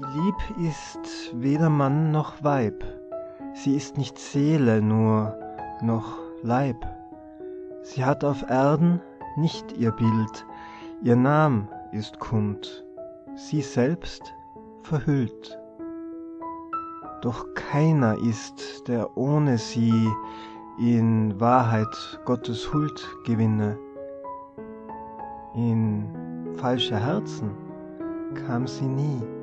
Die Lieb ist weder Mann noch Weib, sie ist nicht Seele nur, noch Leib. Sie hat auf Erden nicht ihr Bild, ihr Nam ist kund, sie selbst verhüllt. Doch keiner ist, der ohne sie in Wahrheit Gottes Huld gewinne. In falsche Herzen kam sie nie.